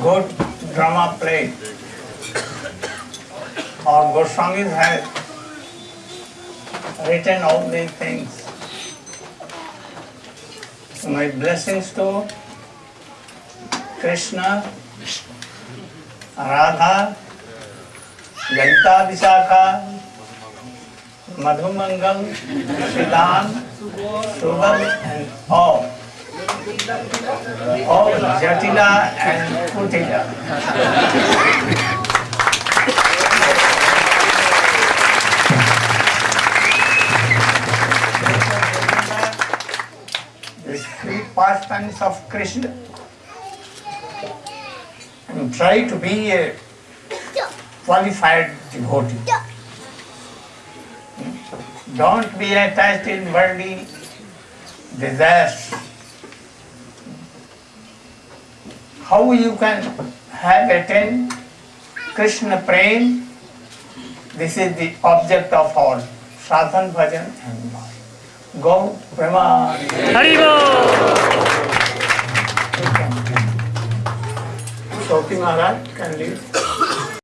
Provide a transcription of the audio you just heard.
good drama play. Or Goswamis have written all these things. So my blessings to Krishna, Radha, Lalita Visakha, Madhumangal, Shilan, Subal and all. All Jatila and three pastimes of Krishna and try to be a qualified devotee. Don't be attached in worldly desires. How you can have attained Krishna prem. This is the object of all sadhan, bhajan and bhajan. Go Brahma. हरिबो Shoti Maharaj can leave.